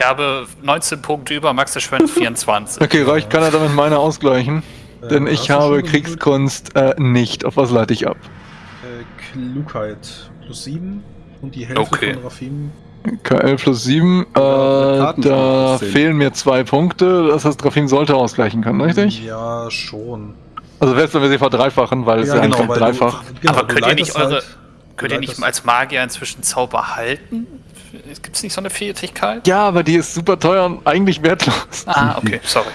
Ich habe 19 Punkte über, Max verschwendet 24. Okay, reicht, kann er damit meine ausgleichen? Äh, Denn ich habe schon? Kriegskunst äh, nicht. Auf was leite ich ab? Äh, Klugheit plus 7 und die Hälfte Okay. von Rafim. KL plus 7, äh, Karten da fehlen mir zwei Punkte. Das heißt, Rafim sollte ausgleichen können, richtig? Ja, schon. Also wäre es, wenn wir sie verdreifachen, weil es ja, eigentlich weil dreifach. Du, genau, Aber könnt ihr nicht eure- halt- Könnt ihr nicht als Magier inzwischen Zauber halten? Gibt es nicht so eine Fähigkeit? Ja, aber die ist super teuer und eigentlich wertlos. Ah, okay, sorry.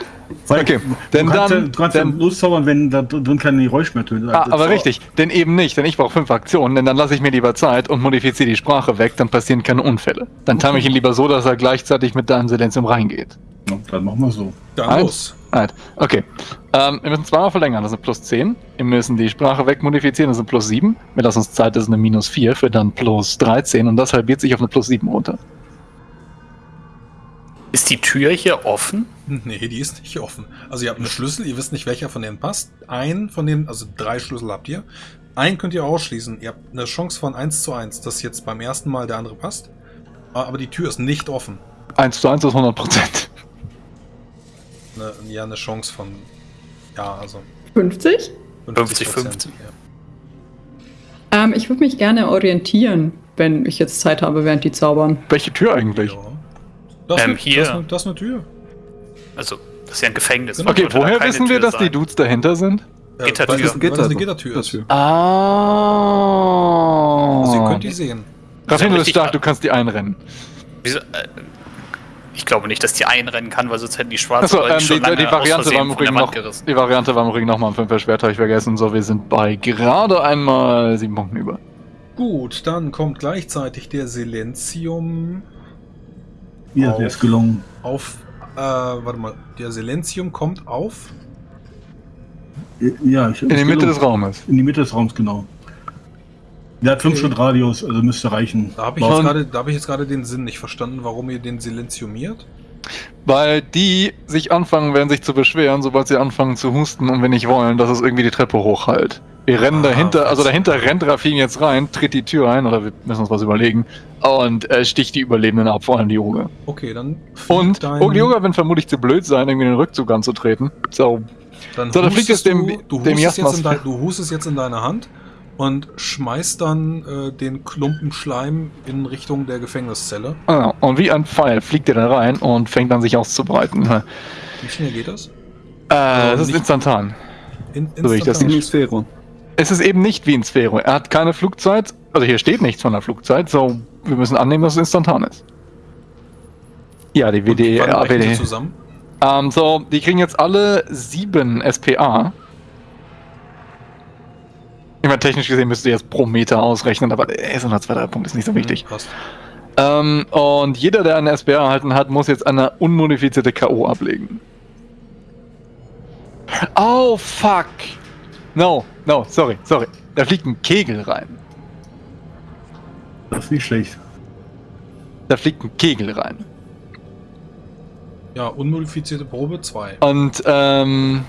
Weil Okay, du denn kannst, ja, dann- du kannst ja dann- loszaubern, wenn da drin keine Geräusch mehr tönt. Ah, aber richtig, denn eben nicht, denn ich brauche fünf Aktionen, denn dann lasse ich mir lieber Zeit und modifiziere die Sprache weg, dann passieren keine Unfälle. Dann time ich ihn lieber so, dass er gleichzeitig mit deinem Silenzium reingeht. Ja, dann machen wir so. Dann Eins. los. Right. Okay. Ähm, wir müssen zweimal verlängern, das sind plus 10. Wir müssen die Sprache wegmodifizieren, das sind plus 7. Wir lassen uns Zeit, das ist eine minus 4, für dann plus 13 und das halbiert sich auf eine plus 7 runter. Ist die Tür hier offen? Nee, die ist nicht offen. Also ihr habt einen Schlüssel, ihr wisst nicht, welcher von denen passt. Ein von denen, also drei Schlüssel habt ihr. Einen könnt ihr ausschließen. Ihr habt eine Chance von 1 zu 1, dass jetzt beim ersten Mal der andere passt. Aber die Tür ist nicht offen. 1 zu 1 ist 100 Prozent. Eine, ja, eine Chance von. Ja, also 50? 50, 50. Ähm, ich würde mich gerne orientieren, wenn ich jetzt Zeit habe, während die zaubern. Welche Tür eigentlich? Ja. Das, Ähm, ist, hier. Das, ist eine, das ist eine Tür. Also, das ist ja ein Gefängnis. Genau. Okay, woher wissen wir, Tür dass die sein. Dudes dahinter sind? Äh, Gittertür. Weil das, weil das eine Gittertür ist. Ah. Also ihr könnt die sehen. Raffin, du bist Richtig- stark, du kannst die einrennen. Wieso, äh, ich glaube nicht, dass die einrennen kann, weil sonst hätten die schwarzen Achso, Leute ähm, schon die, lange die, Variante war im von der Übrigen Wand noch, gerissen. die Variante war im Übrigen nochmal ein 5 Schwert, habe ich vergessen. So, wir sind bei gerade einmal 7 Punkten über. Gut, dann kommt gleichzeitig der Silenzium Ja, Auf. der ist gelungen. auf. Äh, warte mal. Der Silenzium kommt auf. Ja, ich, In die Mitte des Raumes. In die Mitte des Raums, genau. Der hat 5 Okay. Schritt Radius, also müsste reichen. Da habe ich, hab ich jetzt gerade den Sinn nicht verstanden, warum ihr den silenziumiert. Weil die sich anfangen werden, sich zu beschweren, sobald sie anfangen zu husten und wir nicht wollen, dass es irgendwie die Treppe hochhalt. Wir rennen Ah, dahinter, also verstehe. dahinter rennt Rafin jetzt rein, tritt die Tür ein, oder wir müssen uns was überlegen, und äh, sticht die Überlebenden ab, vor allem die Yoga. Okay, dann. Und dein- oh, die Yoga werden vermutlich zu blöd sein, irgendwie den Rückzug anzutreten. So, Dann So, da fliegt hustest es dem- du, du, dem hustest jetzt dein, du hustest jetzt in deine Hand und schmeißt dann äh, den Klumpen Schleim in Richtung der Gefängniszelle. ah, und wie ein Pfeil fliegt er da rein und fängt an, sich auszubreiten. Äh, Wie schnell geht das? das ist instantan. In, So wie ich das In instantan. Sphäre. Es ist eben nicht wie in Sphero. Er hat keine Flugzeit, also hier steht nichts von der Flugzeit, so wir müssen annehmen, dass es instantan ist. Ja, die AWD. zusammen? Ähm, so, die kriegen jetzt alle sieben SPA. Ich meine, technisch gesehen müsst ihr jetzt pro Meter ausrechnen, aber er ist unter 2, 3 Punkte, ist nicht so wichtig. Hm, passt. Ähm, und jeder, der eine SPA erhalten hat, muss jetzt eine unmodifizierte K.O. ablegen. Oh, fuck. No, no, sorry, sorry. Da fliegt ein Kegel rein. Das ist nicht schlecht. Da fliegt ein Kegel rein. Ja, unmodifizierte Probe 2. Und, ähm.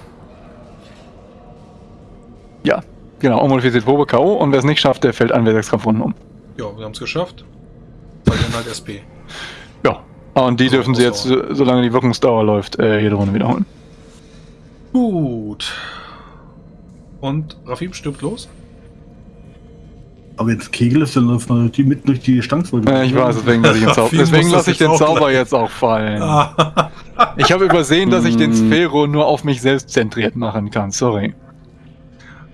Ja, genau, unmodifizierte Probe K.O. Und wer es nicht schafft, der fällt an, wer sechs Kampfrunden um. Ja, wir haben es geschafft. Weil dann halt SP. Ja. Und die Also, dürfen sie jetzt, solange die Wirkungsdauer läuft, äh, jede Runde wiederholen. Gut. Und Rafim stirbt los? Aber wenn es Kegel ist, dann läuft man die mitten durch die Stanzwolke. Äh, ich weiß, deswegen lasse ich, den Zau deswegen muss lasse ich den jetzt Zauber gleich. jetzt auch fallen. Ah. Ich habe übersehen, dass ich den Mm. Sphero nur auf mich selbst zentriert machen kann. Sorry.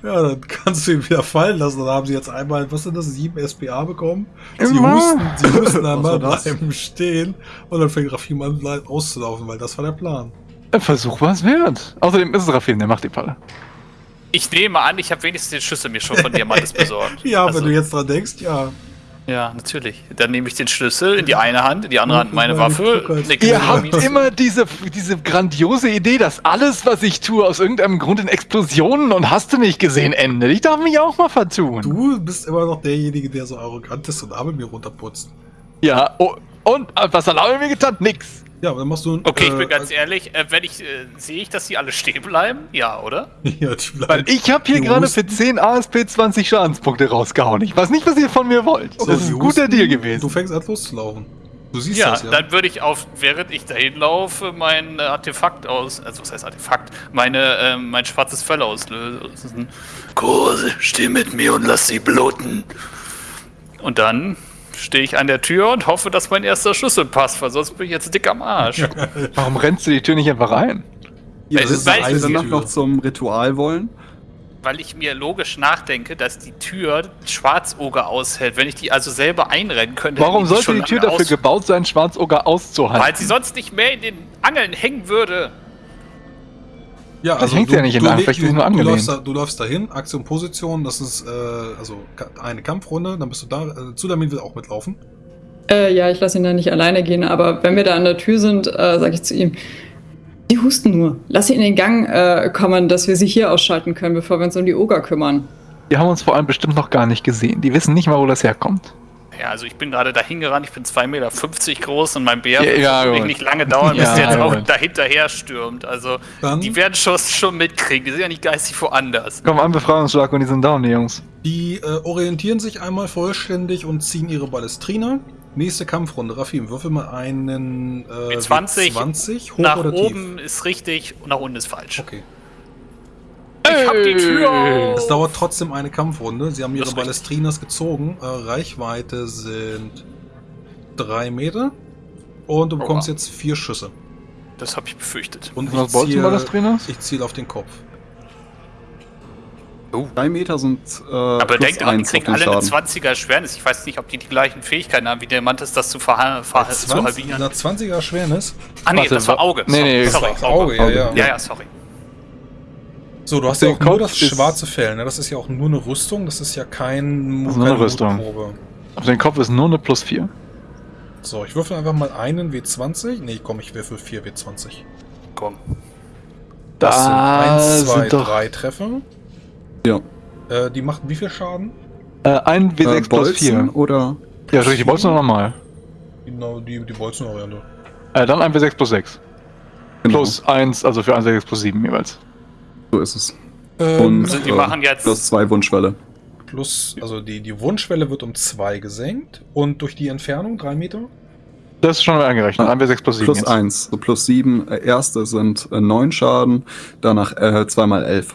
Ja, dann kannst du ihn wieder fallen lassen. Dann haben sie jetzt einmal, was sind das, sieben SPA bekommen. Sie Immer. husten, sie husten einmal, war bleiben stehen und dann fängt Rafim an auszulaufen, weil das war der Plan. Versuch was wert. Außerdem ist es Raffin, der macht die Falle. Ich nehme an, ich habe wenigstens den Schlüssel mir schon von Diamantes besorgt. Ja, Also, wenn du jetzt dran denkst, ja. Ja, natürlich. Dann nehme ich den Schlüssel in die eine Hand, in die andere Hand meine Waffe. Ihr habt immer diese, diese grandiose Idee, dass alles, was ich tue, aus irgendeinem Grund in Explosionen und hast du nicht gesehen endet. Ich darf mich auch mal vertun. Du bist immer noch derjenige, der so arrogant ist und Abel mir runterputzt. Ja, oh, und äh, was hat Lava mir getan? Nix. Ja, aber dann machst du ein. Okay, ich äh, bin ganz ehrlich, äh, wenn ich, äh, sehe ich, dass die alle stehen bleiben? Ja, oder? Ja, die bleiben. Weil ich habe hier gerade für 10 ASP 20 Schadenspunkte rausgehauen. Ich weiß nicht, was ihr von mir wollt. So, Das ist ein guter Deal Du gewesen. fängst an loszulaufen. Du siehst Ja, das, ja. dann würde ich auf, während ich dahin laufe, mein äh, Artefakt aus, also was heißt Artefakt, meine, ähm, mein schwarzes Fell auslösen. Kurse, steh mit mir und lass sie bluten. Und dann stehe ich an der Tür und hoffe, dass mein erster Schlüssel passt, weil sonst bin ich jetzt dick am Arsch. Warum rennst du die Tür nicht einfach rein? Ihr Weil- wisst, weil- wir danach noch zum Ritual wollen. weil ich mir logisch nachdenke, dass die Tür Schwarzoger aushält. Wenn ich die also selber einrennen könnte, Warum hätte ich sollte die schon Tür dafür gebaut sein, Schwarzoger auszuhalten? Weil sie sonst nicht mehr in den Angeln hängen würde. Ja, Das hängt ja nicht in der Hand, vielleicht ist es nur du, angelehnt. läufst da, du läufst dahin, Aktion Position, das ist äh, also eine Kampfrunde, dann bist du da. Äh, Zulamin will auch mitlaufen. Äh, ja, ich lasse ihn da nicht alleine gehen, aber wenn wir da an der Tür sind, äh, sage ich zu ihm, die husten nur. Lass sie in den Gang äh, kommen, dass wir sie hier ausschalten können, bevor wir uns um die Oger kümmern. Die haben uns vor allem bestimmt noch gar nicht gesehen. Die wissen nicht mal, wo das herkommt. Ja, also ich bin gerade dahin gerannt, ich bin 2,50 Meter groß und mein Bär Ja, wird ja, nicht lange dauern, bis Ja, der jetzt auch dahinterher stürmt. Also Dann die werden schon, schon mitkriegen, die sind ja nicht geistig woanders. Komm, ein Befreiungsschlag und die sind down, die Jungs. die äh, orientieren sich einmal vollständig und ziehen ihre Ballestrina. Nächste Kampfrunde, Rafim, würfel mal einen äh, W20. W20 hoch nach oder oben ist richtig und nach unten ist falsch. tief? Okay. Ich hab die Tür auf. Es dauert trotzdem eine Kampfrunde. Sie haben ihre. Ballestrinas gezogen. Äh, Reichweite sind drei Meter. Und du bekommst wow. jetzt vier Schüsse. Das habe ich befürchtet. Und Was wolltest du ich ziele auf den Kopf. Drei Meter sind äh, Aber denkt auf kriegen alle eine Schaden. 20er Schwernis. Ich weiß nicht, ob die die gleichen Fähigkeiten haben wie der Mantis, das zu, verha ver zu 20, halbieren. einer 20er Schwernis. Ah nee, Warte, das war wa- Auge. Nee, nee, sorry, das war Auge, ja, ja. Ja, ja, sorry. So, du hast Den ja auch nur Kopf das ist- schwarze Fell. Ne? Das ist ja auch nur eine Rüstung. Das ist ja kein Das ist nur eine Rüstung. Mutprobe. Auf den Kopf ist nur eine plus 4. So, ich würfel einfach mal einen W20. Nee, komm, ich würfel 4 W20. Komm. Das sind Da 1, 2, sind doch- 3 Treffer. Ja. Äh, die machen wie viel Schaden? Äh, ein W6 Äh, plus Bolzen 4. oder Ja, richtig, Bolzen nochmal. Genau, die, die Bolzen-Variante. Äh, dann ein W6 plus 6. genau, Plus 1, also für ein W6 plus 7 jeweils. So ist es. Ähm, Und Also die äh, machen jetzt- plus zwei Wunschwelle. plus, also die, die Wunschwelle wird um 2 gesenkt. Und durch die Entfernung 3 Meter? Das ist schon angerechnet. Ah, Ein W6 plus 7. Plus jetzt. eins, so plus sieben. Äh, erste sind äh, neun Schaden, danach äh, zweimal elf.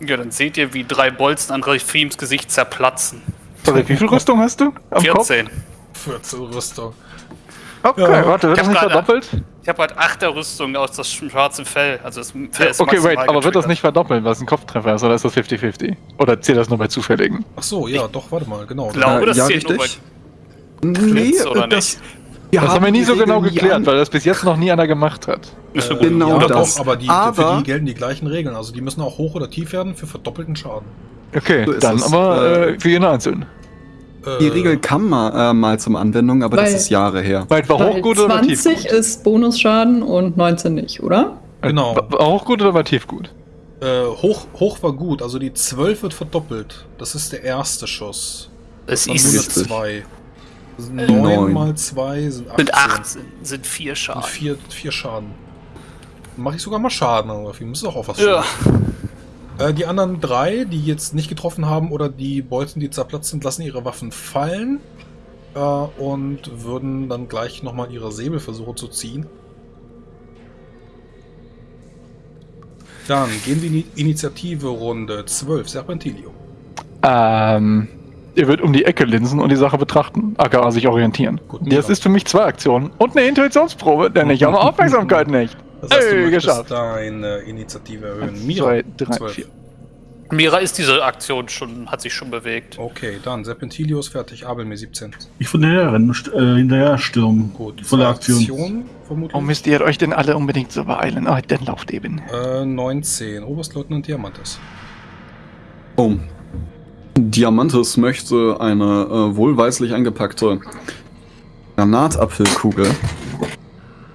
Ja, dann seht ihr, wie drei Bolzen an Refims Gesicht zerplatzen. Sorry, wie viel Rüstung hast du? Am Kopf? 14. 14 Rüstung. Okay, Ja. warte, wird Ich das nicht verdoppelt? Ich habe halt Achterrüstung aus das schwarze Fell. Also das Fell Ja, ist okay, wait, aber wird das nicht verdoppelt, was ein Kopftreffer ist, oder ist das 50-50? Oder zählt das nur bei zufälligen? Ach so, ja, doch, warte mal, genau. Ich glaube, das ja, zählt nur bei... richtig. Nee, oder das, nicht? wir das haben wir nie so genau geklärt, weil das bis jetzt noch nie einer gemacht hat. Äh, Genau das. doch, aber, die, Aber- für die gelten die gleichen Regeln. Also die müssen auch hoch oder tief werden für verdoppelten Schaden. Okay, So dann es. aber Äh, äh, für jeden Einzelnen. Äh, Die Regel kam mal, äh, mal zum Anwendung, aber das Weil- ist Jahre her. Weit war Weil hochgut oder war 20 tiefgut? ist Bonusschaden und 19 nicht, oder? Genau. War war hochgut oder war tiefgut? Äh, hoch, hoch war gut, also die 12 wird verdoppelt. Das ist der erste Schuss. Es Dann ist, nur Richtig. eine 2. Neun. 9 mal 2 sind 18. sind acht, sind, sind vier Und Schaden. 4 vier Schaden. Dann mache ich sogar mal Schaden, aber viel muss auch auf was Ja. Äh, die anderen drei, die jetzt nicht getroffen haben oder die Bolzen, die zerplatzt sind, lassen ihre Waffen fallen äh, und würden dann gleich nochmal ihre Säbel versuchen zu ziehen. Dann gehen wir in die Initiative Runde 12, Serpentilio. Ähm, ihr würdet um die Ecke linsen und die Sache betrachten, aka sich orientieren. Gut, das Mira. ist für mich zwei Aktionen und eine Intuitionsprobe, denn ich habe Aufmerksamkeit nicht. Das heißt, du Ey, möchtest geschafft. deine Initiative erhöhen. Mira, zwei, drei, 12. vier. Mira ist diese Aktion schon, hat sich schon bewegt. Okay, dann Serpentilio ist fertig, Abel mir 17. Ich von st- äh, hinterher stürmen. Gut, Volle Aktion. Aktionen, vermutlich. Warum müsst ihr euch denn alle unbedingt so beeilen? Oh, dann lauft eben. Äh, 19. Oberstleutnant Diamantes. Oh. Diamantes möchte eine äh, wohlweislich eingepackte Granatapfelkugel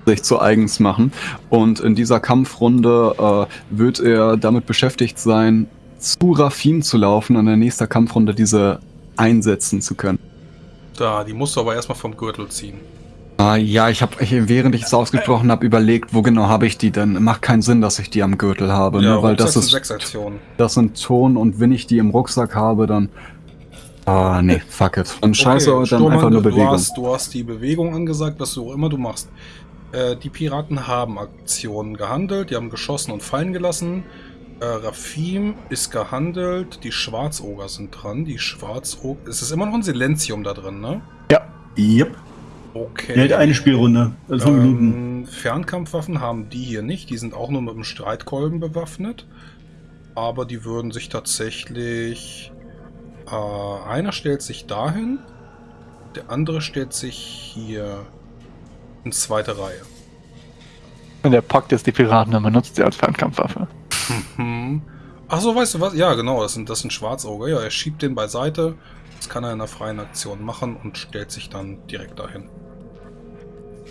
sich zu eigens machen. Und in dieser Kampfrunde äh, wird er damit beschäftigt sein, zu Rafin zu laufen und in der nächsten Kampfrunde diese einsetzen zu können. Da, die musst du aber erstmal vom Gürtel ziehen. Ah, ja, ich habe, während ich es ausgesprochen habe, überlegt, wo genau habe ich die denn? Macht keinen Sinn, dass ich die am Gürtel habe, ja, ne? weil das ist, das sind Ton und wenn ich die im Rucksack habe, dann Ah, nee, fuck it. Dann scheiße, Okay, dann Sturmann, einfach nur Bewegung. Du hast, du hast die Bewegung angesagt, was du auch immer du machst. Äh, die Piraten haben Aktionen gehandelt, die haben geschossen und fallen gelassen. Äh, Rafim ist gehandelt, die Schwarzoger sind dran. Die Schwarzoger. Es ist immer noch ein Silenzium da drin, ne? Yep. Okay. Hat eine Spielrunde. Also fünf Minuten. Ähm, Fernkampfwaffen haben die hier nicht. Die sind auch nur mit dem Streitkolben bewaffnet. Aber die würden sich tatsächlich. Äh, einer stellt sich dahin. Der andere stellt sich hier in zweite Reihe. Und der packt jetzt die Piraten und benutzt sie als Fernkampfwaffe. Hm. Ach so, weißt du was? Ja, genau, das sind, das sind Schwarzauge. Ja, er schiebt den beiseite. Das kann er in einer freien Aktion machen und stellt sich dann direkt dahin.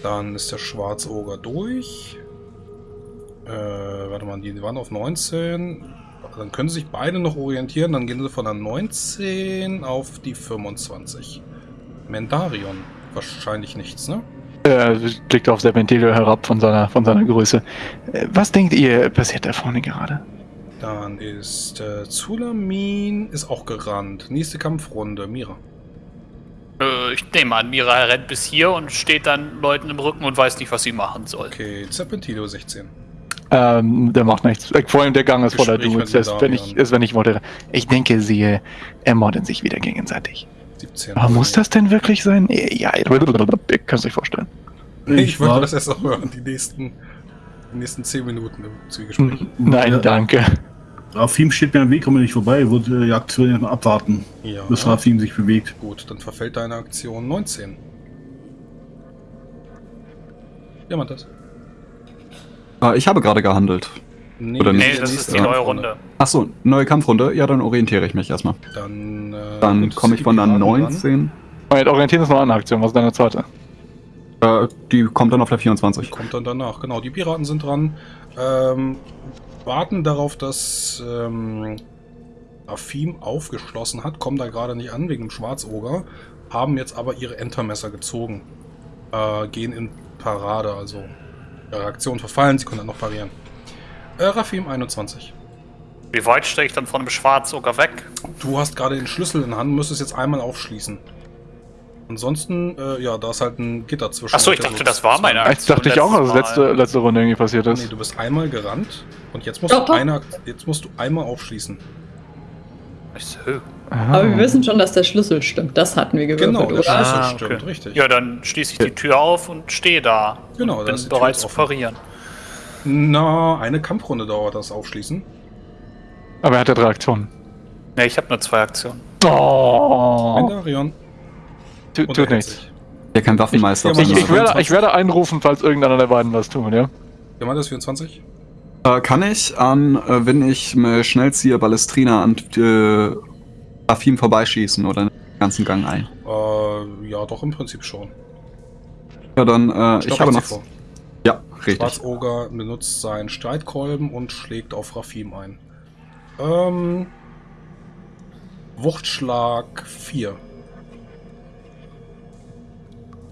Dann ist der Schwarzoger durch. Äh, warte mal, die waren auf 19. Dann können sie sich beide noch orientieren. Dann gehen sie von der 19 auf die 25. Mendarion. Wahrscheinlich nichts, ne? Er blickt auf Serpentilio herab von seiner, von seiner Größe. Äh, Was denkt ihr, passiert da vorne gerade? Dann ist äh, Zulamin ist auch gerannt. Nächste Kampfrunde, Mira. Äh, ich nehme an, Mira rennt bis hier und steht dann Leuten im Rücken und weiß nicht, was sie machen soll. Okay, Serpentino 16. Ähm, der macht nichts. Äh, Vor allem der Gang ist voller Dudes. wenn ich, ist, wenn ich wollte. Ich denke, sie ermorden sich wieder gegenseitig. 17. Aber muss das denn wirklich sein? Ja, ihr könnt es euch vorstellen. Ich, wollte war- das erst noch hören, die nächsten, die nächsten 10 Minuten im Zwiegespräch. Hm, Nein, Ja. danke. Rafim steht mir am Weg, kommen wir nicht vorbei. Wird äh, die Aktion erstmal abwarten, Ja. bis Rafim sich bewegt. Gut, dann verfällt deine Aktion 19. Jemand das? Äh, ich habe gerade gehandelt. Nee, Oder die Nee, nicht? das ist die neue. Runde. Achso, neue Kampfrunde. Ja, dann orientiere ich mich erstmal. Dann, äh, Dann komme ich von der die Piraten 19. Moment, orientieren ist noch eine Aktion. Was ist deine zweite? Äh, die kommt dann auf der dran. 24. Kommt dann danach. Genau, die Piraten sind dran. Ähm, warten darauf, dass ähm, Afim aufgeschlossen hat. Kommen da gerade nicht an wegen dem Schwarzoger. Haben jetzt aber ihre Entermesser gezogen. Äh, gehen in Parade, also ihre Aktion verfallen. Sie können dann noch parieren. Äh, Rafim 21. Wie weit stehe ich dann von dem Schwarzoger weg? Du hast gerade den Schlüssel in der Hand, müsstest jetzt einmal aufschließen. Ansonsten, äh, ja, da ist halt ein Gitter zwischen. Achso, ich dachte, das war meine zwei- Das dachte ich auch, als letzte, letzte Runde irgendwie passiert Nee, ist. du bist einmal gerannt und jetzt musst, Doch, du, doch. eine, jetzt musst du einmal aufschließen. Ich so, Aha. Aber wir wissen schon, dass der Schlüssel stimmt. Das hatten wir gewürfelt, Genau, der oder? Schlüssel Ah, stimmt, okay. richtig. Ja, dann schließe ich die Tür auf und stehe da. Genau, und da ist bin die Tür bereit zu offen. parieren. Na, eine Kampfrunde dauert das Aufschließen. Aber er hatte drei Aktionen. Ne, ich habe nur zwei Aktionen. Oh, Mendarion. tu, tut er nichts. Ja, kein Waffenmeister. Ich- Ich, Ja, ich, werde, ich werde einrufen, falls irgendeiner der beiden was tun, ja? Jemand ist 24? Äh, kann ich an, äh, wenn ich mir schnell ziehe, Ballestrina an äh, Afim vorbeischießen oder den ganzen Gang ein? Äh, ja, doch, im Prinzip schon. Ja, dann, äh, ich habe noch. vor. Ja, richtig. Schwarzoger benutzt seinen Streitkolben und schlägt auf Rafim ein. Ähm. Wuchtschlag 4.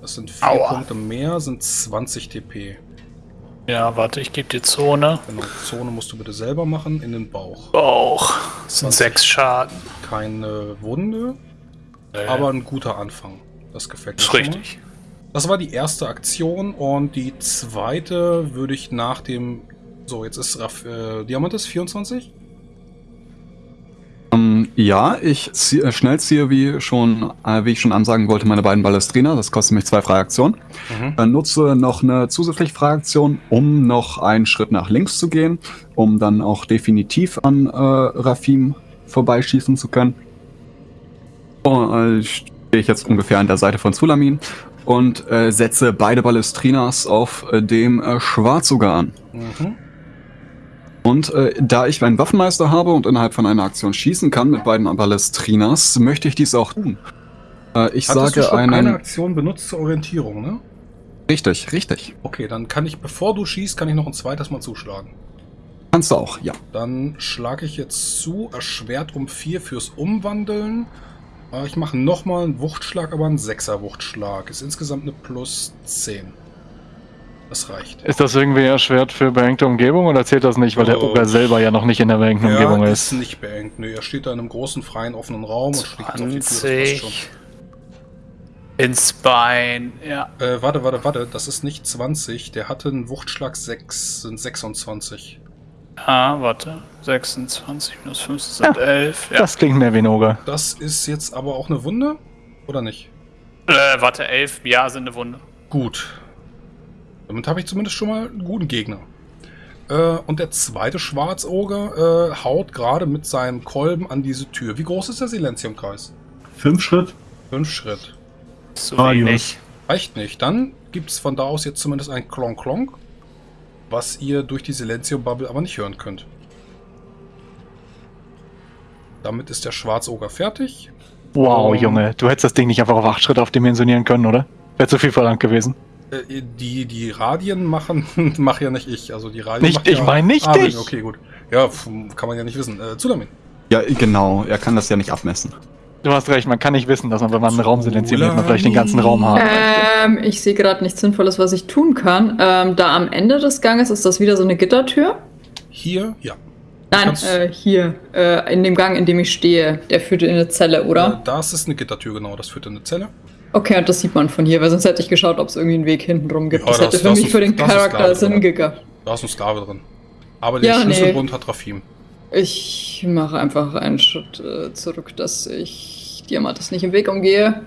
Das sind 4 Aua. Punkte mehr, sind 20 TP. Ja, warte, ich gebe die Zone. Genau, Zone musst du bitte selber machen, in den Bauch. Bauch. Das sind 20. sechs Schaden. Keine Wunde, Äh, aber ein guter Anfang. Das gefällt mir ist schon mal. richtig. Das war die erste Aktion und die zweite würde ich nach dem. So, jetzt ist Raff, äh, Diamantes 24. Ja, ich zieh, äh, schnell ziehe, wie, schon, äh, wie ich schon ansagen wollte, meine beiden Ballestrina. Das kostet mich zwei freie Aktionen. Äh, nutze noch eine zusätzliche freie Aktion, um noch einen Schritt nach links zu gehen, um dann auch definitiv an äh, Rafim vorbeischießen zu können. Und, äh, stehe ich jetzt ungefähr an der Seite von Zulamin und äh, setze beide Ballestrinas auf dem äh, Schwarzoger an. Mhm. Und äh, da ich einen Waffenmeister habe und innerhalb von einer Aktion schießen kann mit beiden Ballestrinas, möchte ich dies auch tun. Äh, ich Hattest du sage schon einen. eine Aktion benutzt zur Orientierung, ne? Richtig, richtig. Okay, dann kann ich, bevor du schießt, kann ich noch ein zweites Mal zuschlagen. Kannst du auch, ja. Dann schlage ich jetzt zu, erschwert um 4 fürs Umwandeln. Äh, Ich mache nochmal einen Wuchtschlag, aber einen 6er Wuchtschlag. Ist insgesamt eine plus 10. Das reicht. Ist das irgendwie erschwert für beengte Umgebung oder zählt das nicht, weil der Oh. Oger selber ja noch nicht in der beengten Umgebung Er ist? ist nicht beengt. Nee, er steht da in einem großen, freien, offenen Raum und schlägt auf die Tür. 20. Ins Bein. Ja. Äh, warte, warte, warte. Das ist nicht 20. Der hatte einen Wuchtschlag 6, sind 26. Ah, warte. 26 minus 5 sind 11. Ja. Das klingt mehr wie ein Oger. Das ist jetzt aber auch eine Wunde? Oder nicht? Äh, warte, 11. Ja, sind eine Wunde. Gut. Damit habe ich zumindest schon mal einen guten Gegner. Äh, und der zweite Schwarzoger äh, haut gerade mit seinem Kolben an diese Tür. Wie groß ist der Silenziumkreis? Fünf Schritt. Fünf Schritt. Zu wenig. Reicht nicht. Dann gibt es von da aus jetzt zumindest ein Klonk-Klonk, was ihr durch die Silenzium-Bubble aber nicht hören könnt. Damit ist der Schwarzoger fertig. Wow, Oh. Junge, du hättest das Ding nicht einfach auf 8 Schritte aufdimensionieren können, oder? Wäre zu viel verlangt gewesen. Äh, die, die Radien machen, mache ja nicht ich. Also die Radien Nicht- macht ja ich meine nicht Armin, dich. Okay, gut. Ja, kann man ja nicht wissen. Äh, Zulamin. Ja, genau. Er kann das ja nicht abmessen. Du hast recht, man kann nicht wissen, dass man, wenn man einen Raum silenziert, man vielleicht den ganzen Raum haben. Ähm, ich sehe gerade nichts Sinnvolles, was ich tun kann. Ähm, da am Ende des Ganges ist das wieder so eine Gittertür. Hier, ja. Nein, äh, hier, äh, in dem Gang, in dem ich stehe. Der führt in eine Zelle, Äh, oder? das ist eine Gittertür, genau. Das führt in eine Zelle. Okay, und das sieht man von hier, weil sonst hätte ich geschaut, ob es irgendwie einen Weg hinten rum gibt. Ja, das das- hätte für das mich ist- für den Charakter Sinn gehabt. Da ist ein Sklave drin. Aber den Ja, nee. Schlüsselbund hat Rafim. Ich mache einfach einen Schritt äh, zurück, dass ich Diamantes nicht im Weg umgehe.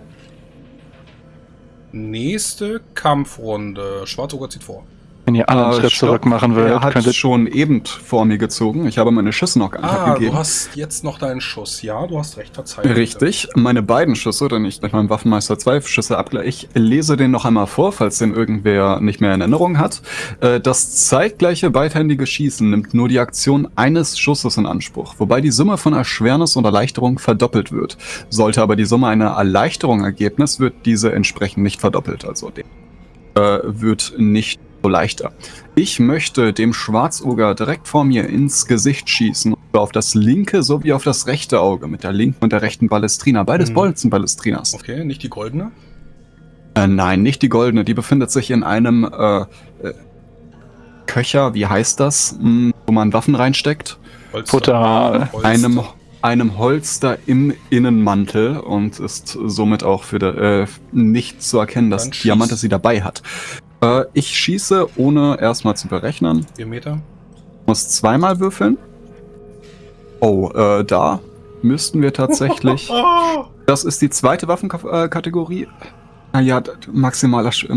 Nächste Kampfrunde. Schwarzoger zieht vor. Wenn ihr alle einen Äh, Schritt stopp. zurück machen Er würdet, hat könntet schon eben vor mir gezogen. Ich habe meine Schüsse noch Ah, abgegeben. du hast jetzt noch deinen Schuss. Ja, du hast recht. Verzeihung. Richtig. Meine beiden Schüsse, denn ich mit meinem Waffenmeister zwei Schüsse abgleich. Ich lese den noch einmal vor, falls den irgendwer nicht mehr in Erinnerung hat. Äh, Das zeitgleiche beidhändige Schießen nimmt nur die Aktion eines Schusses in Anspruch, wobei die Summe von Erschwernis und Erleichterung verdoppelt wird. Sollte aber die Summe einer Erleichterung Ergebnis, wird diese entsprechend nicht verdoppelt. Also der äh, wird nicht so leichter. Ich möchte dem Schwarzoger direkt vor mir ins Gesicht schießen. Auf das linke sowie auf das rechte Auge mit der linken und der rechten Ballestrina. Beides Mhm. Bolzenballestrinas. Okay, nicht die goldene. Äh, nein, nicht die goldene. Die befindet sich in einem äh, äh, Köcher, wie heißt das? Hm, wo man Waffen reinsteckt. Holster. Einem, einem Holster im Innenmantel und ist somit auch für der, äh, nicht zu erkennen, dass. Diamante sie dabei hat. Äh, ich schieße, ohne erstmal zu berechnen. Vier Meter. Muss zweimal würfeln. Oh, äh, da müssten wir tatsächlich. Ah! Das ist die zweite Waffenkategorie. Naja, d- maximaler Sch-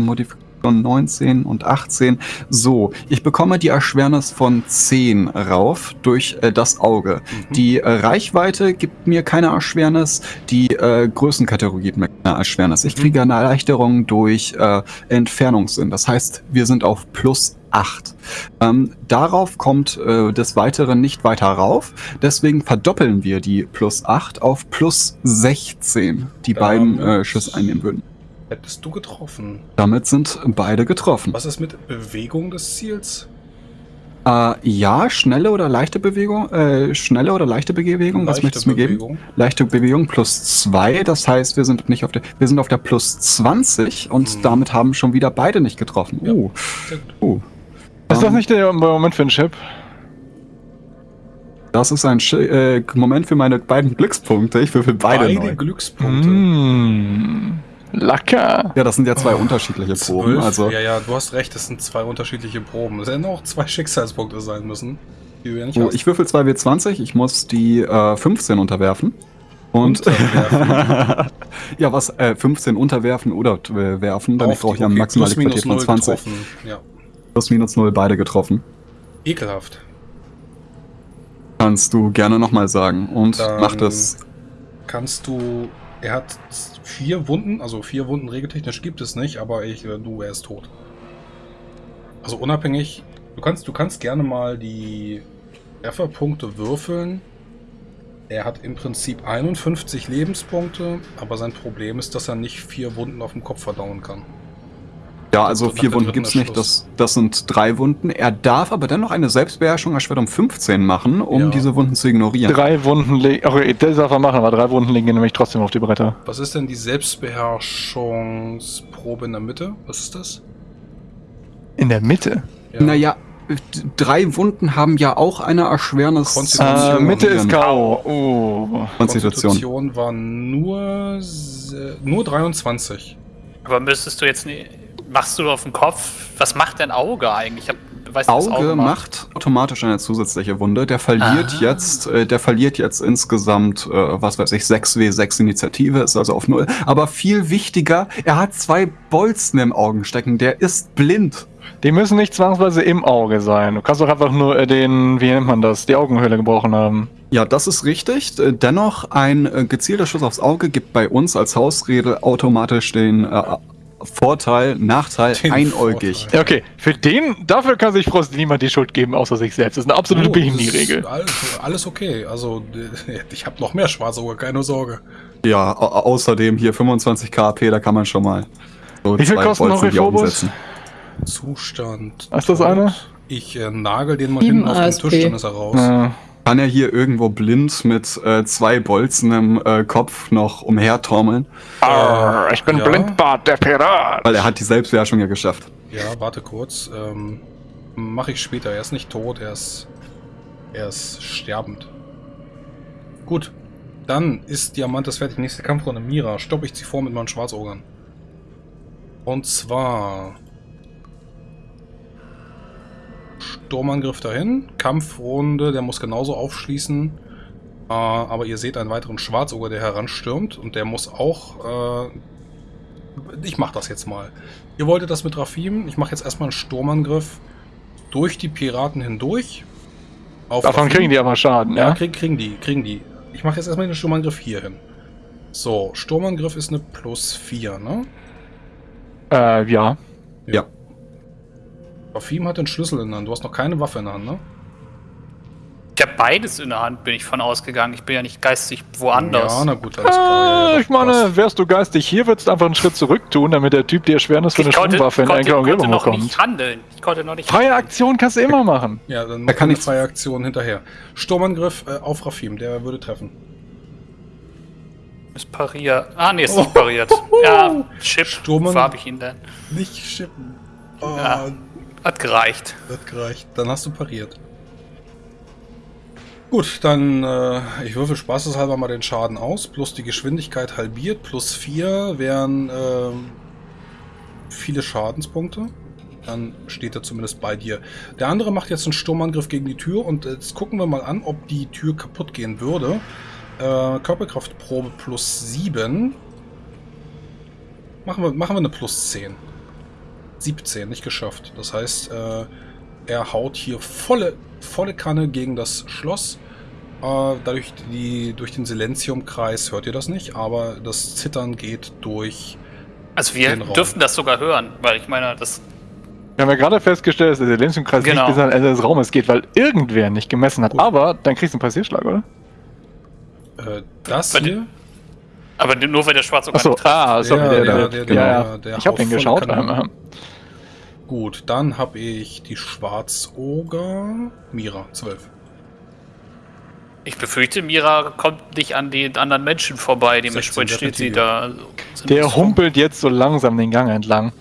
Modifikation 19 und 18. So, ich bekomme die Erschwernis von 10 rauf durch äh, das Auge. Mhm. Die äh, Reichweite gibt mir keine Erschwernis, die äh, Größenkategorie gibt mir keine Erschwernis. Ich Mhm. kriege eine Erleichterung durch äh, Entfernungssinn. Das heißt, wir sind auf plus 8. Ähm, darauf kommt äh, des Weiteren nicht weiter rauf. Deswegen verdoppeln wir die plus 8 auf plus 16, die beiden äh, Schüsse einnehmen würden. Hättest du getroffen. Damit sind beide getroffen. Was ist mit Bewegung des Ziels? Äh, ja, schnelle oder leichte Bewegung, äh, schnelle oder leichte Bewegung, was Leichte möchtest du mir geben? Leichte Bewegung plus 2, das heißt, wir sind nicht auf der, wir sind auf der plus 20 und Mhm. damit haben schon wieder beide nicht getroffen. Ja. Uh, uh. Ist das Ähm, nicht der Moment für einen Chip? Das ist ein Sch äh, Moment für meine beiden Glückspunkte. Ich würfel beide, Beide neu. Glückspunkte. Mmh. Lecker. Ja, das sind ja zwei unterschiedliche Proben. Also Ja, ja, du hast recht, es sind zwei unterschiedliche Proben. Es hätten auch zwei Schicksalspunkte sein müssen. Die du ja nicht oh, hast. ich würfel 2W20, ich muss die äh, 15 unterwerfen. Und Unterwerfen? ja, was äh, 15 unterwerfen oder äh, werfen, dann brauche ich ja okay, maximale Qualität von null 20. getroffen. Ja. Plus minus 0 beide getroffen. Ekelhaft. Kannst du gerne nochmal sagen. Und Dann- mach das. Kannst du. Er hat vier Wunden, also vier Wunden regeltechnisch gibt es nicht, aber ich, äh, du, er ist tot. Also unabhängig, du kannst, du kannst gerne mal die Trefferpunkte würfeln. Er hat im Prinzip 51 Lebenspunkte, aber sein Problem ist, dass er nicht vier Wunden auf dem Kopf verdauen kann. Ja, also vier Wunden dritten gibt's nicht. Das, das sind drei Wunden. Er darf aber dennoch eine Selbstbeherrschung erschwert um 15 machen, um Ja. diese Wunden zu ignorieren. Drei Wunden liegen. Okay, das darf er machen, aber drei Wunden liegen nämlich trotzdem auf die Bretter. Was ist denn die Selbstbeherrschungsprobe in der Mitte? Was ist das? In der Mitte. Ja. Naja, drei Wunden haben ja auch eine Erschwernis. Konstitution. Äh, Mitte ist. K.O. Oh. Konstitution. Konstitution war nur, nur 23. Aber müsstest du jetzt. Machst du auf den Kopf? Was macht dein Auge eigentlich? Ich hab, weiß nicht, was Auge macht automatisch eine zusätzliche Wunde. Der verliert Ah. jetzt, äh, der verliert jetzt insgesamt, äh, was weiß ich, 6W6 Initiative, ist also auf null. Aber viel wichtiger, er hat zwei Bolzen im Augen stecken. Der ist blind. Die müssen nicht zwangsweise im Auge sein. Du kannst doch einfach nur äh, den, wie nennt man das, die Augenhöhle gebrochen haben. Ja, das ist richtig. Äh, Dennoch, ein äh, gezielter Schuss aufs Auge gibt bei uns als Hausregel automatisch den äh, Vorteil, Nachteil, Den einäugig. Vorteil. Ja, okay. Für den, dafür kann sich Frost niemand die Schuld geben, außer sich selbst. Das ist eine absolute Oh, ist Alles, alles okay. Also, ich habe noch mehr Schwarzauge, keine Sorge. Ja, au außerdem hier 25 KP, da kann man schon mal so Wie viel kosten noch Rephobos? Zustand. Ist das eine? Ich äh, nagel den mal hinten auf den ASP. Tisch, dann ist er raus. Äh, Kann er hier irgendwo blind mit äh, zwei Bolzen im äh, Kopf noch umhertormeln? arr, ich bin Ja. Blindbart, der Pirat. Weil er hat die Selbstbeherrschung ja geschafft. Ja, warte kurz. Ähm, Mache ich später. Er ist nicht tot, er ist, er ist sterbend. Gut. Dann ist Diamantes fertig. Nächste Kampfrunde. Mira, stopp ich sie vor mit meinen Schwarzogern. Und zwar... Sturmangriff dahin. Kampfrunde, der muss genauso aufschließen. Äh, aber ihr seht einen weiteren Schwarzoger, der heranstürmt. Und der muss auch... Äh, ich mach das jetzt mal. Ihr wolltet das mit Rafim. Ich mache jetzt erstmal einen Sturmangriff durch die Piraten hindurch. Auf Davon Rafim. kriegen die aber Schaden, Ja, ja? krieg, kriegen die, kriegen die. Ich mache jetzt erstmal den Sturmangriff hier hin. So, Sturmangriff ist eine plus 4, ne? Äh, ja. Ja. Rafim hat den Schlüssel in der Hand. Du hast noch keine Waffe in der Hand, ne? Ich habe beides in der Hand, bin ich von ausgegangen. Ich bin ja nicht geistig woanders. Ja, na gut, alles klar. Äh, ich meine, passt. wärst du geistig hier, würdest du einfach einen Schritt zurück tun, damit der Typ die Erschwernis für eine ich konnte, Sturmwaffe in konnte, engere konnte Umgebung noch bekommt. nicht handeln. Ich konnte noch nicht Freie Aktion kannst du immer machen. Ja, dann Da kann ich- freie Aktion hinterher. Sturmangriff äh, auf Rafim, der würde treffen. Ist pariert. Ah, nee, ist nicht pariert. Ja, Chip. Sturm- Wo habe ich ihn denn? Nicht schippen. Oh, Ja. Hat gereicht. das gereicht. Dann hast du pariert. Gut, dann äh, ich würfel spaßeshalber mal den Schaden aus. Plus die Geschwindigkeit halbiert. Plus 4 wären ähm, viele Schadenspunkte. Dann steht er zumindest bei dir. Der andere macht jetzt einen Sturmangriff gegen die Tür und jetzt gucken wir mal an, ob die Tür kaputt gehen würde. Äh, Körperkraftprobe plus 7. Machen wir, machen wir eine plus 10. 17, nicht geschafft. Das heißt, äh, er haut hier volle, volle Kanne gegen das Schloss. Äh, dadurch die, durch den Silenziumkreis hört ihr das nicht, aber das Zittern geht durch. Also wir Den Raum. dürften das sogar hören, weil ich meine, das Wir haben ja gerade festgestellt, dass der Silenziumkreis Genau. nicht bis ans Ende des Raumes geht, weil irgendwer nicht gemessen hat. Gut. Aber dann kriegst du einen Passierschlag, oder? Äh, das Bei hier. Aber nur weil der Schwarz Achso, ah, sorry, Ja, der, der- der, der- der, ja, der- der Ich hab haut den voll geschaut. Kanone. einmal. Gut, dann habe ich die Schwarzoger. Mira, 12. Ich befürchte, Mira kommt nicht an die anderen Menschen vorbei. 16 Dementsprechend steht sie da. also Der humpelt jetzt so langsam den Gang entlang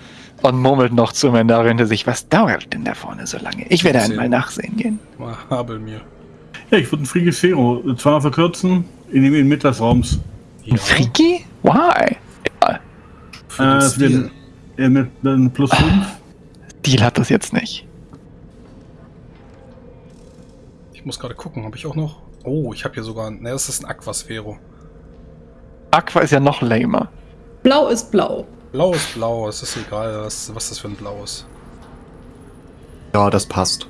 und murmelt noch zu Mendar hinter sich. Was dauert denn da vorne so lange? Ich werde einmal nachsehen gehen. Mal Habel mir. Ja, ich würde ein Frigifero zweimal verkürzen, in dem Inmitten des Raums. Ja, Friki? Why? Egal. für Äh, den es Stil. wird äh, mit dann plus 5. Deal hat das jetzt nicht. Ich muss gerade gucken, habe ich auch noch. Oh, ich habe hier sogar. Ne, das ist ein Aquasphero. Aqua ist ja noch lamer. Blau ist blau. Blau ist blau, es ist egal, was, was das für ein Blau ist. Ja, das passt.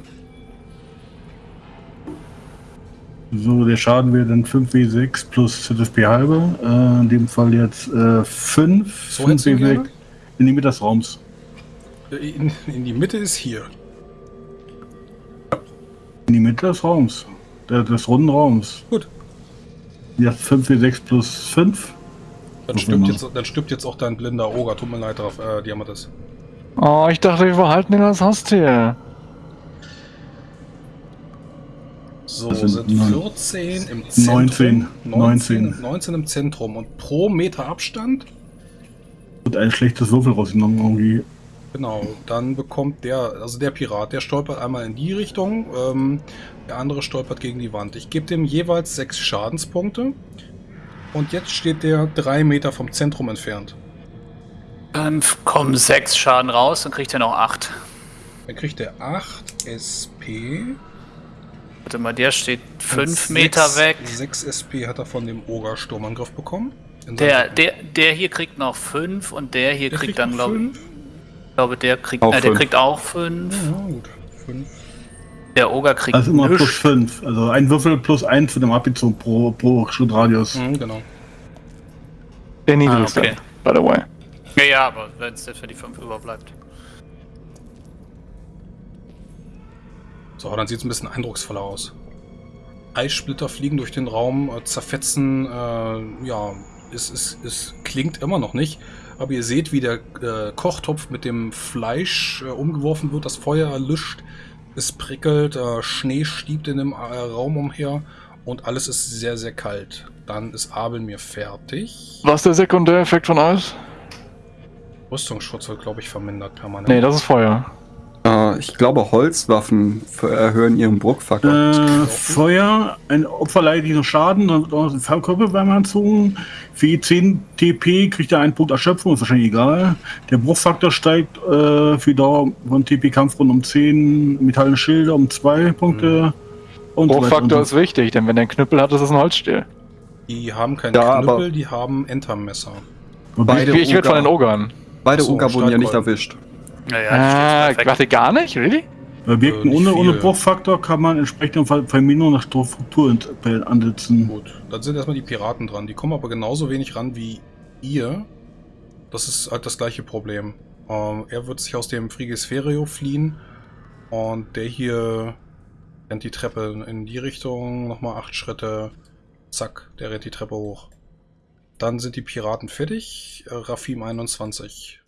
So, der Schaden wäre dann 5W6 plus ZFP halber. Äh, in dem Fall jetzt äh, 5. So hättest du ihn gerne? in die Mitte des Raums. In, in die Mitte ist hier. In die Mitte des Raums. Der, des runden Raums. Gut. Jetzt 5W6 plus 5. Dann stirbt, jetzt, dann stirbt jetzt auch dein blinder Oger. Tut mir leid, drauf, äh, Diamantes. Oh, ich dachte, wir behalten ihn als Haustier. So, Das sind sind neun- 14 im Zentrum. 19, 19, 19. 19 im Zentrum. Und pro Meter Abstand Und ein schlechtes Würfel rausgenommen irgendwie. Genau, dann bekommt der, also der Pirat, der stolpert einmal in die Richtung, ähm, der andere stolpert gegen die Wand. Ich gebe dem jeweils sechs Schadenspunkte. Und jetzt steht der drei Meter vom Zentrum entfernt. Dann kommen sechs Schaden raus, dann kriegt er noch acht. Dann kriegt er 8 SP. Warte mal, der steht Und fünf Meter sechs- weg. 6 SP hat er von dem Oger-Sturmangriff bekommen. Der, der, der hier kriegt noch fünf und der hier Der kriegt dann, glaube ich, glaube, der kriegt, Auch äh, der fünf. kriegt auch fünf. Ja, gut. Fünf. Der Oger kriegt Also immer plus nichts. 5. Also ein Würfel plus 1 für den abgezogen pro, pro Schrittradius. Mhm, genau. Der niedrigste, Ah, okay. by the way. Ja, ja, aber wenn es jetzt für die fünf überbleibt. So, dann sieht es ein bisschen eindrucksvoller aus. Eissplitter fliegen durch den Raum, äh, zerfetzen, äh, ja, es, es, es klingt immer noch nicht. Aber ihr seht, wie der äh, Kochtopf mit dem Fleisch äh, umgeworfen wird, das Feuer erlischt, es prickelt, äh, Schnee stiebt in dem äh, Raum umher und alles ist sehr, sehr kalt. Dann ist Abel mir fertig. Was ist der Sekundäreffekt von Eis? Rüstungsschutz wird, glaube ich, vermindert permanent. Nee, das ist Feuer. Äh, ich glaube, Holzwaffen erhöhen ihren Bruchfaktor. Äh, Feuer, ein Opfer leidet nicht nur Schaden, dann wird auch noch ein Körperwärme anzogen. Für je 10 TP kriegt er einen Punkt Erschöpfung, ist wahrscheinlich egal. Der Bruchfaktor steigt äh, für die Dauer von TP-Kampfrunden um 10, metallene Schilde um 2 Punkte. Und so weiter Bruchfaktor und ist wichtig, denn wenn der einen Knüppel hat, ist es ein Holzstiel. Die haben keinen Ja, Knüppel, die haben Entermesser. so. Beide Ich, ich werde von den Oger. Ogern. Beide Achso, Oger wurden ja nicht erwischt. Ja, ja, Ah, warte, gar nicht? Really? Bei Objekten nicht ohne, ohne. Bruchfaktor kann man entsprechend Ver- Verminderung nach Struktur ansetzen. Gut, dann sind erstmal die Piraten dran. Die kommen aber genauso wenig ran wie ihr. Das ist halt das gleiche Problem. Ähm, er wird sich aus dem Frigisferio fliehen. Und der hier rennt die Treppe in die Richtung. Nochmal acht Schritte. Zack, der rennt die Treppe hoch. Dann sind die Piraten fertig. Äh, Rafim 21.